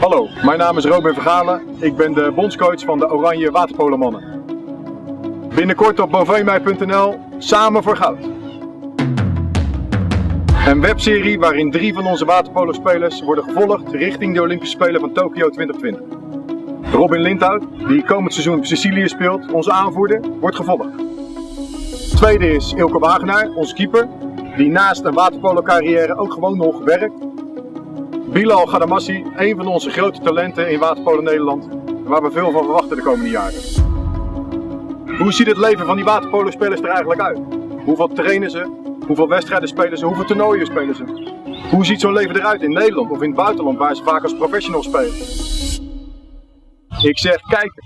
Hallo, mijn naam is Robin Vergalen. Ik ben de bondscoach van de Oranje Waterpolomannen. Binnenkort op bovemij.nl Samen voor Goud. Een webserie waarin drie van onze waterpolospelers worden gevolgd richting de Olympische Spelen van Tokio 2020. Robin Lindhout, die komend seizoen op Sicilië speelt, onze aanvoerder, wordt gevolgd. Tweede is Ilke Wagenaar, onze keeper, die naast een waterpolo carrière ook gewoon nog werkt Bilal Gadamassi, een van onze grote talenten in waterpolo Nederland, waar we veel van verwachten de komende jaren. Hoe ziet het leven van die waterpolo-spelers er eigenlijk uit? Hoeveel trainen ze? Hoeveel wedstrijden spelen ze? Hoeveel toernooien spelen ze? Hoe ziet zo'n leven eruit in Nederland of in het buitenland waar ze vaak als professional spelen? Ik zeg kijken.